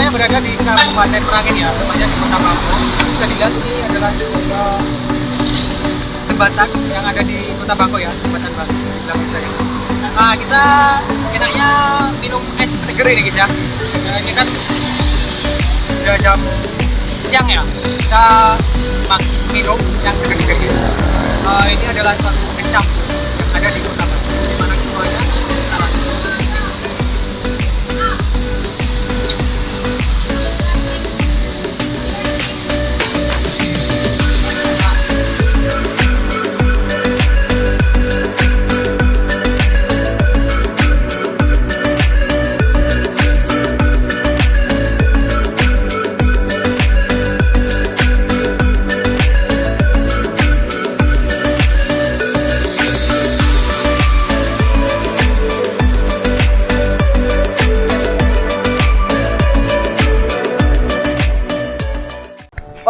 Ini saya berada di Kabupaten Merangin ya, tepatnya di Kota Bangko. Bisa dilihat ini adalah eh, jembatan yang ada di Kota Bangko ya, jembatan Bangko di belakang saya. Nah, kita enaknya minum es seger ini guys ya. Nah, ini kan udah jam siang ya. Kita minum yang seger-seger guys. Eh, ini adalah suatu es campur yang ada di Kota Bangko. Di mana semuanya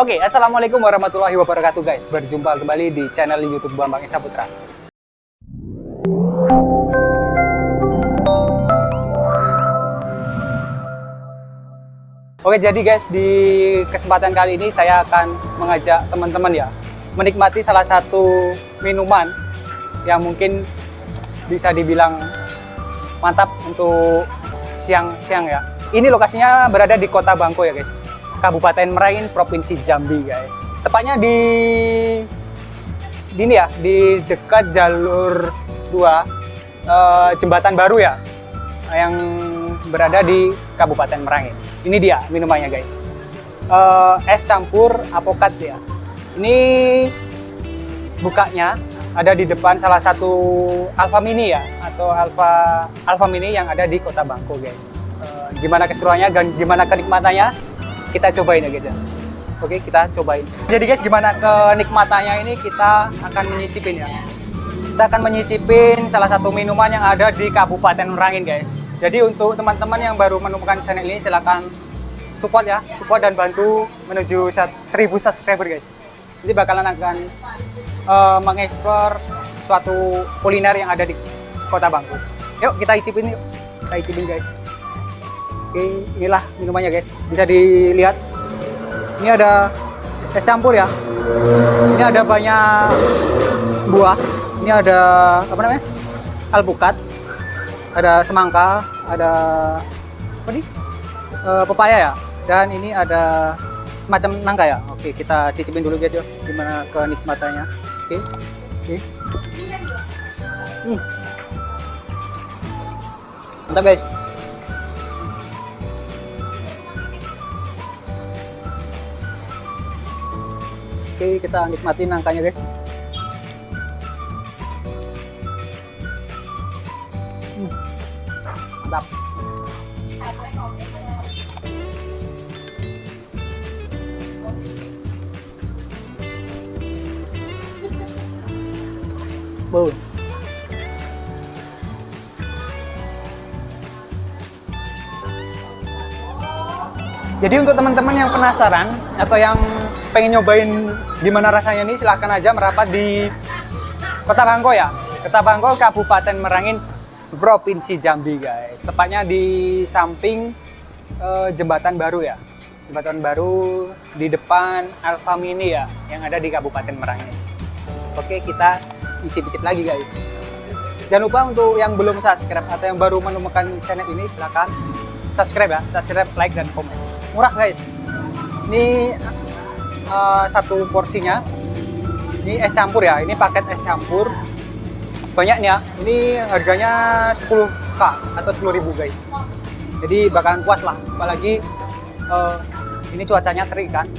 Oke, assalamualaikum warahmatullahi wabarakatuh guys. Berjumpa kembali di channel YouTube Bambang Esa Putra. Oke, jadi guys di kesempatan kali ini saya akan mengajak teman-teman ya menikmati salah satu minuman yang mungkin bisa dibilang mantap untuk siang-siang ya. Ini lokasinya berada di Kota Bangko ya guys. Kabupaten Merangin, Provinsi Jambi, guys. Tepatnya di di ini ya, di dekat jalur 2 eh, jembatan baru ya, yang berada di Kabupaten Merangin. Ini dia minumannya, guys. Eh, es campur apokat ya. Ini bukanya ada di depan salah satu Alfa Mini ya, atau Alfa Alfa Mini yang ada di Kota Bangko, guys. Eh, gimana keseruannya, gimana kenikmatannya? Kita cobain ya guys ya. Oke kita cobain. Jadi guys gimana kenikmatannya ini? Kita akan menyicipin ya. Kita akan menyicipin salah satu minuman yang ada di Kabupaten Merangin guys. Jadi untuk teman-teman yang baru menemukan channel ini silahkan support ya. Support dan bantu menuju 1000 subscriber guys. Jadi bakalan akan uh, mengeksplor suatu kuliner yang ada di kota Bangku. Yuk kita icipin yuk. Kita icipin guys Oke, inilah minumannya guys. Bisa dilihat. Ini ada es campur ya. Ini ada banyak buah. Ini ada apa namanya? Alpukat. Ada semangka, ada apa nih? E, pepaya ya. Dan ini ada macam nangka ya. Oke, kita cicipin dulu guys ya. Gimana kenikmatannya. Oke. Oke. Hmm. Mantap guys. Oke, kita nikmatin nangkanya, guys. Hmm. Mantap. Boom. Jadi untuk teman-teman yang penasaran atau yang pengen nyobain gimana rasanya nih silahkan aja merapat di Kota Bangko ya. Kota Bangko Kabupaten Merangin Provinsi Jambi guys. Tepatnya di samping uh, jembatan baru ya. Jembatan baru di depan Alfa Mini ya yang ada di Kabupaten Merangin. Oke kita icip-icip lagi guys. Jangan lupa untuk yang belum subscribe atau yang baru menemukan channel ini silahkan subscribe ya. Subscribe like dan komen. Murah guys. Ini uh, satu porsinya. Ini es campur ya ini paket es campur. Banyaknya ini harganya 10k atau 10.000 guys. Jadi bakalan puas lah apalagi uh, ini cuacanya terik kan.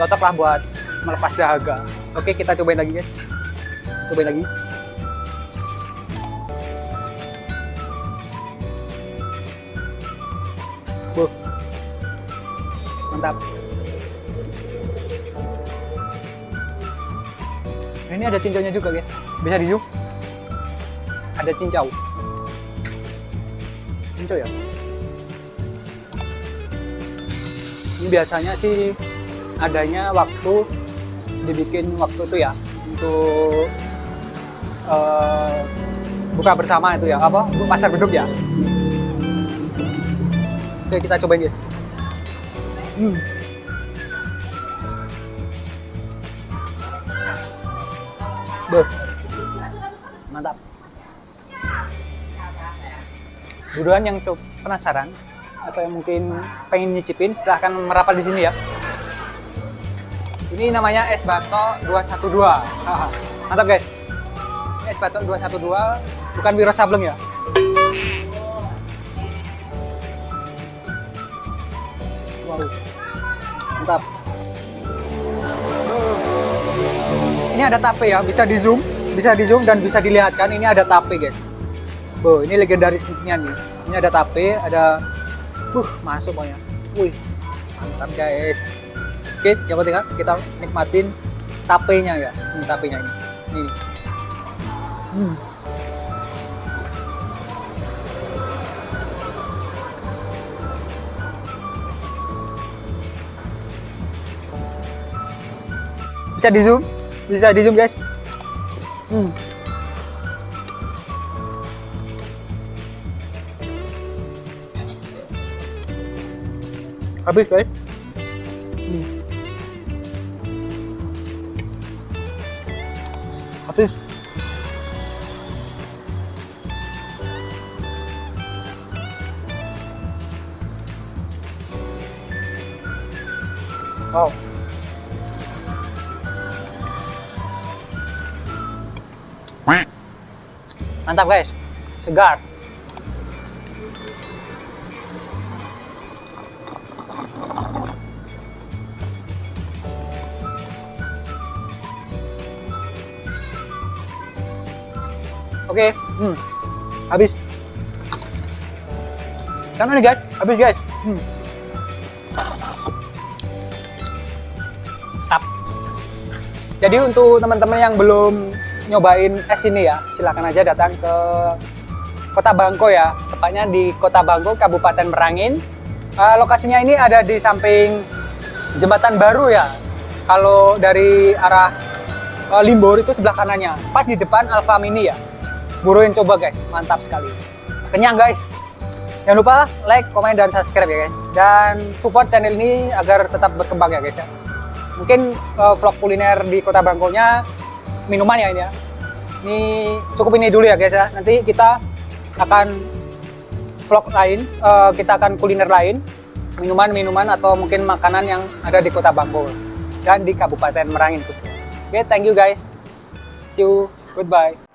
Cocok lah buat melepas dahaga. Oke kita cobain lagi guys. Cobain lagi. Mantap Nah, ini ada cincaunya juga guys. Bisa di zoom? Ada cincau. Cincau ya? Ini biasanya sih adanya waktu dibikin waktu itu ya untuk uh, buka bersama itu ya apa? Pasar beduk ya? Oke, kita cobain guys. Hmm. Beuh. Mantap. Buruan yang coba penasaran atau yang mungkin pengen nyicipin silahkan merapat di sini ya. Ini namanya es batok 212. Haha. Mantap guys. Es batok 212 bukan Wiro Sableng ya. Wow. Mantap. Ini ada tape ya, bisa di zoom, bisa di zoom dan bisa dilihatkan ini ada tape guys. Oh, ini legendarisnya nih. Ini ada tape, ada uh masuk pokoknya. Wih, mantap guys. Oke, coba tinggal kita nikmatin tapenya ya. Ini tapenya ini. Nih. Hmm. Bisa di zoom? Bisa di zoom guys? Hmm. Habis guys. Hmm. Habis. Wow. Mantap guys. Segar. Oke, hmm. habis. Kan ini guys, habis guys. Hmm. Tap. Jadi untuk teman-teman yang belum nyobain es ini ya, silahkan aja datang ke Kota Bangko ya. Tepatnya di Kota Bangko, Kabupaten Merangin. Uh, lokasinya ini ada di samping jembatan baru ya. Kalau dari arah uh, Limbor itu sebelah kanannya, pas di depan Alfa Mini ya. Buruin coba guys, mantap sekali. Kenyang guys. Jangan lupa like, komen, dan subscribe ya guys. Dan support channel ini agar tetap berkembang ya guys ya. Mungkin uh, vlog kuliner di Kota Bangkonya minuman ya ini ya. Ini cukup ini dulu ya guys ya. Nanti kita akan vlog lain, uh, kita akan kuliner lain, minuman-minuman atau mungkin makanan yang ada di Kota Bangko dan di Kabupaten Merangin khususnya. Oke, okay, thank you guys. See you. Goodbye.